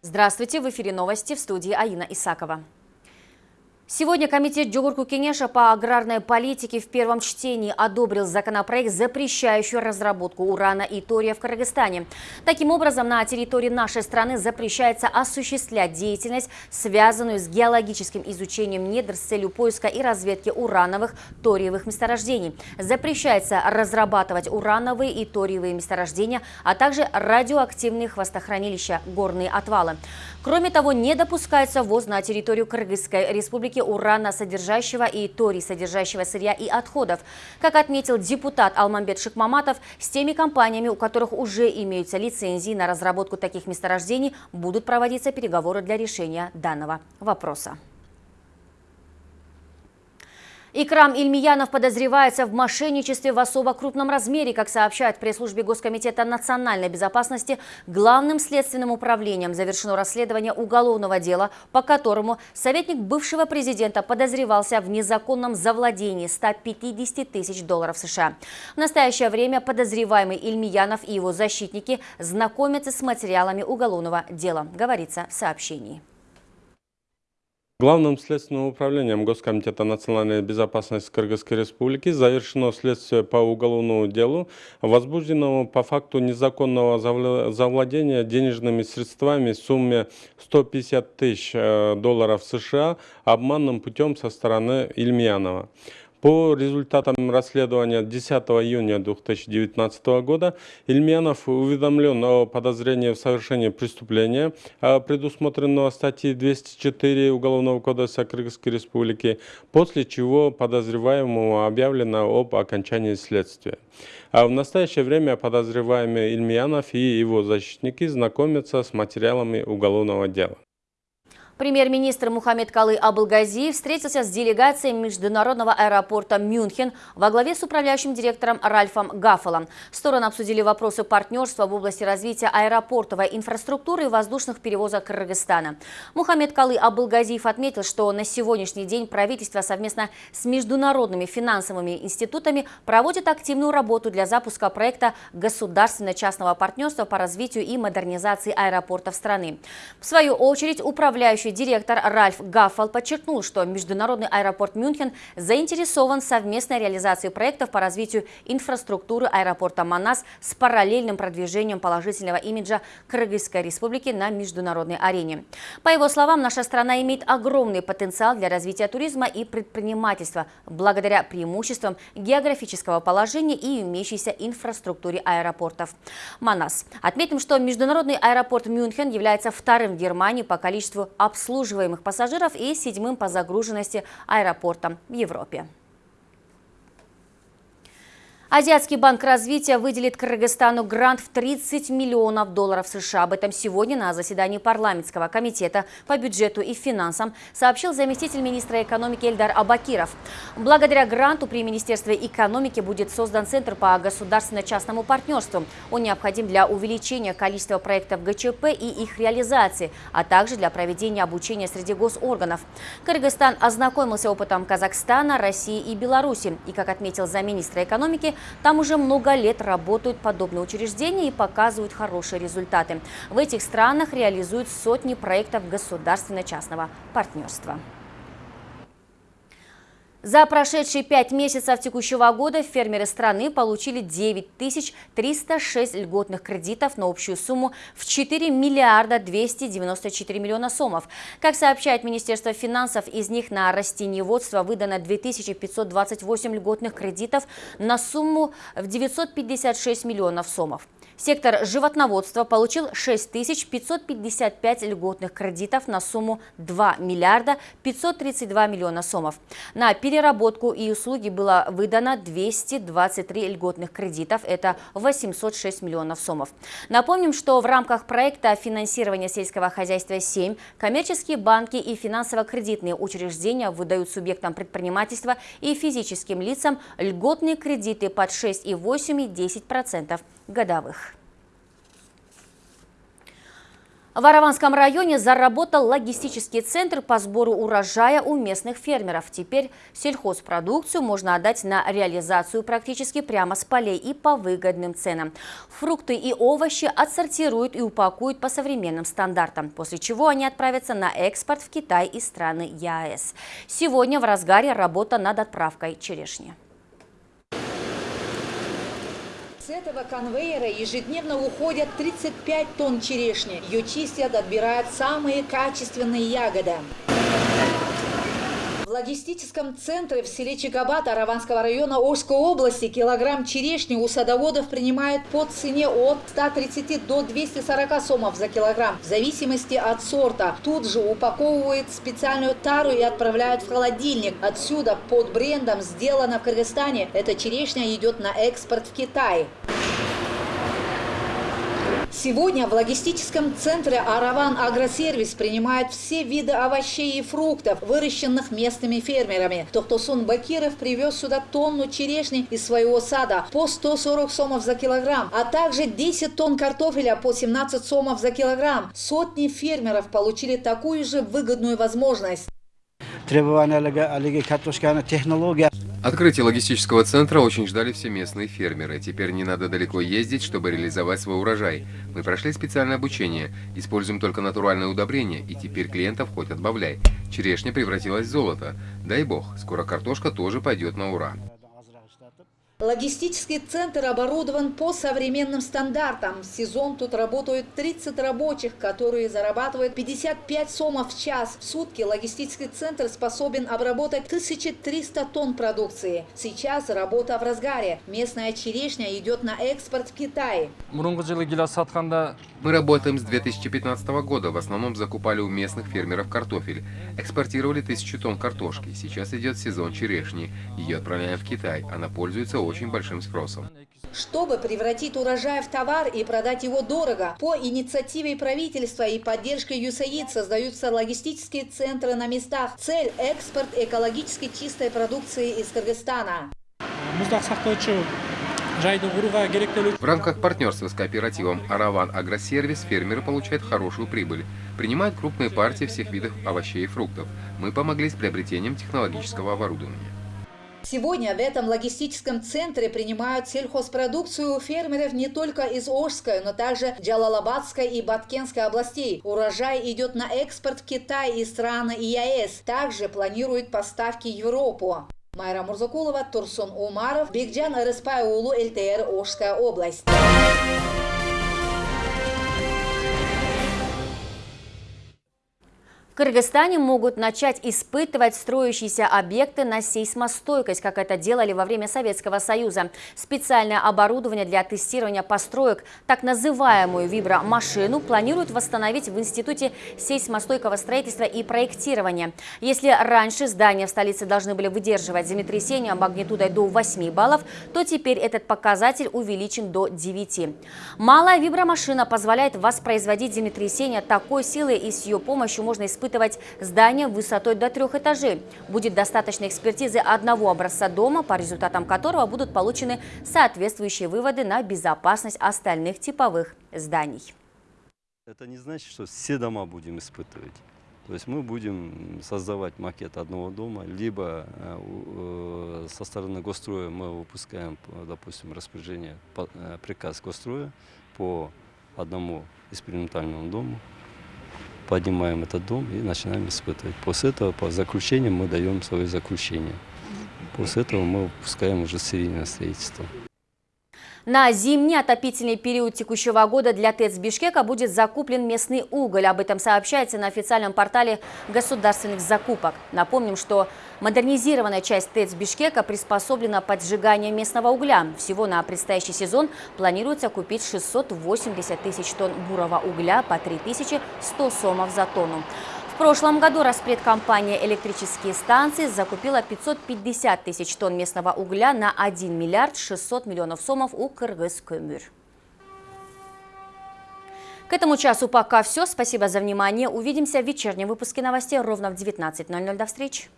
Здравствуйте, в эфире новости в студии Аина Исакова. Сегодня Комитет Джугурку Кенеша по аграрной политике в первом чтении одобрил законопроект, запрещающий разработку урана и тория в Кыргызстане. Таким образом, на территории нашей страны запрещается осуществлять деятельность, связанную с геологическим изучением недр с целью поиска и разведки урановых, ториевых месторождений. Запрещается разрабатывать урановые и ториевые месторождения, а также радиоактивные хвостохранилища, горные отвалы. Кроме того, не допускается ввоз на территорию Кыргызской республики урана содержащего и торий содержащего сырья и отходов. Как отметил депутат Алмамбет Шикмаматов, с теми компаниями, у которых уже имеются лицензии на разработку таких месторождений, будут проводиться переговоры для решения данного вопроса. Икрам Ильмиянов подозревается в мошенничестве в особо крупном размере, как сообщает пресс-службе Госкомитета национальной безопасности, главным следственным управлением завершено расследование уголовного дела, по которому советник бывшего президента подозревался в незаконном завладении 150 тысяч долларов США. В настоящее время подозреваемый Ильмиянов и его защитники знакомятся с материалами уголовного дела, говорится в сообщении. Главным следственным управлением Госкомитета национальной безопасности Кыргызской Республики завершено следствие по уголовному делу, возбужденному по факту незаконного завладения денежными средствами в сумме 150 тысяч э, долларов США обманным путем со стороны Ильмьянова. По результатам расследования 10 июня 2019 года Ильменов уведомлен о подозрении в совершении преступления, а, предусмотренного статьей 204 Уголовного кодекса Кыргызской Республики, после чего подозреваемому объявлено об окончании следствия. А в настоящее время подозреваемый Ильмиянов и его защитники знакомятся с материалами уголовного дела. Премьер-министр Мухаммед Калы Абылгазиев встретился с делегацией международного аэропорта Мюнхен во главе с управляющим директором Ральфом Гаффелом. Стороны обсудили вопросы партнерства в области развития аэропортовой инфраструктуры и воздушных перевозок Кыргызстана. Мухаммед Калы Абылгазиев отметил, что на сегодняшний день правительство совместно с международными финансовыми институтами проводит активную работу для запуска проекта государственно-частного партнерства по развитию и модернизации аэропортов страны. В свою очередь, управляющий Управляющий директор Ральф Гаффал подчеркнул, что Международный аэропорт Мюнхен заинтересован в совместной реализации проектов по развитию инфраструктуры аэропорта Манас с параллельным продвижением положительного имиджа Кыргызской республики на международной арене. По его словам, наша страна имеет огромный потенциал для развития туризма и предпринимательства благодаря преимуществам географического положения и имеющейся инфраструктуре аэропортов. Манас. Отметим, что Международный аэропорт Мюнхен является вторым в Германии по количеству обслуживания обслуживаемых пассажиров и седьмым по загруженности аэропортом в Европе. Азиатский банк развития выделит Кыргызстану грант в 30 миллионов долларов США. Об этом сегодня на заседании парламентского комитета по бюджету и финансам сообщил заместитель министра экономики Эльдар Абакиров. Благодаря гранту при Министерстве экономики будет создан Центр по государственно-частному партнерству. Он необходим для увеличения количества проектов ГЧП и их реализации, а также для проведения обучения среди госорганов. Кыргызстан ознакомился опытом Казахстана, России и Беларуси. И, как отметил замминистра экономики, там уже много лет работают подобные учреждения и показывают хорошие результаты. В этих странах реализуют сотни проектов государственно-частного партнерства. За прошедшие пять месяцев текущего года фермеры страны получили 9306 льготных кредитов на общую сумму в 4 миллиарда 294 миллиона сомов. Как сообщает Министерство финансов, из них на растениеводство выдано 2528 льготных кредитов на сумму в 956 миллионов сомов. Сектор животноводства получил 6555 льготных кредитов на сумму 2 миллиарда 532 миллиона сомов. На переработку и услуги было выдано 223 льготных кредитов, это 806 миллионов сомов. Напомним, что в рамках проекта финансирования сельского хозяйства 7 коммерческие банки и финансово-кредитные учреждения выдают субъектам предпринимательства и физическим лицам льготные кредиты под 6,8 и 10% годовых. В Араванском районе заработал логистический центр по сбору урожая у местных фермеров. Теперь сельхозпродукцию можно отдать на реализацию практически прямо с полей и по выгодным ценам. Фрукты и овощи отсортируют и упакуют по современным стандартам, после чего они отправятся на экспорт в Китай и страны ЕАЭС. Сегодня в разгаре работа над отправкой черешни. С этого конвейера ежедневно уходят 35 тонн черешни. Ее чистят, отбирают самые качественные ягоды. Логистическом центре в селе Чикабат Араванского района Ожской области килограмм черешни у садоводов принимают по цене от 130 до 240 сомов за килограмм, в зависимости от сорта. Тут же упаковывают специальную тару и отправляют в холодильник. Отсюда под брендом «Сделано в Кыргызстане» эта черешня идет на экспорт в Китай. Сегодня в логистическом центре «Араван Агросервис» принимает все виды овощей и фруктов, выращенных местными фермерами. Тохтосун Бакиров привез сюда тонну черешни из своего сада по 140 сомов за килограмм, а также 10 тонн картофеля по 17 сомов за килограмм. Сотни фермеров получили такую же выгодную возможность. Требования технология. Открытие логистического центра очень ждали все местные фермеры. Теперь не надо далеко ездить, чтобы реализовать свой урожай. Мы прошли специальное обучение, используем только натуральное удобрение, и теперь клиентов хоть отбавляй. Черешня превратилась в золото. Дай бог, скоро картошка тоже пойдет на ура. Логистический центр оборудован по современным стандартам. В сезон тут работают 30 рабочих, которые зарабатывают 55 сомов в час. В сутки логистический центр способен обработать 1300 тонн продукции. Сейчас работа в разгаре. Местная черешня идет на экспорт в Китай. Мы работаем с 2015 года. В основном закупали у местных фермеров картофель. Экспортировали тысячу тонн картошки. Сейчас идет сезон черешни. Ее отправляем в Китай. Она пользуется очень большим спросом. Чтобы превратить урожай в товар и продать его дорого, по инициативе правительства и поддержкой ЮСАИД создаются логистические центры на местах. Цель – экспорт экологически чистой продукции из Кыргызстана. В рамках партнерства с кооперативом «Араван Агросервис» фермеры получают хорошую прибыль. Принимают крупные партии всех видов овощей и фруктов. Мы помогли с приобретением технологического оборудования. Сегодня в этом логистическом центре принимают сельхозпродукцию фермеров не только из Ожской, но также Джалалабадской и Баткенской областей. Урожай идет на экспорт в Китай и страны ЕАЭС. Также планируют поставки в Европу. Майра Мурзакулова, Турсун Умаров, Бигджан Рыспайулу, ЛТР, Ожская область. Кыргызстане могут начать испытывать строящиеся объекты на сейсмостойкость, как это делали во время Советского Союза. Специальное оборудование для тестирования построек, так называемую вибромашину, планируют восстановить в Институте сейсмостойкого строительства и проектирования. Если раньше здания в столице должны были выдерживать землетрясения магнитудой до 8 баллов, то теперь этот показатель увеличен до 9. Малая вибромашина позволяет воспроизводить землетрясения такой силы и с ее помощью можно испытывать испытывать здание высотой до трех этажей. Будет достаточно экспертизы одного образца дома, по результатам которого будут получены соответствующие выводы на безопасность остальных типовых зданий. Это не значит, что все дома будем испытывать. То есть мы будем создавать макет одного дома, либо э, э, со стороны госстроя мы выпускаем, допустим, распоряжение, э, приказ госстроя по одному экспериментальному дому, поднимаем этот дом и начинаем испытывать. После этого, по заключениям, мы даем свое заключение. После этого мы выпускаем уже серийное строительство. На зимний отопительный период текущего года для ТЭЦ Бишкека будет закуплен местный уголь. Об этом сообщается на официальном портале государственных закупок. Напомним, что модернизированная часть ТЭЦ Бишкека приспособлена под сжигание местного угля. Всего на предстоящий сезон планируется купить 680 тысяч тонн бурого угля по 3100 сомов за тонну. В прошлом году распредкомпания «Электрические станции» закупила 550 тысяч тонн местного угля на 1 миллиард 600 миллионов сомов у Кыргыз-Көмür. К этому часу пока все. Спасибо за внимание. Увидимся в вечернем выпуске новостей ровно в 19.00. До встречи.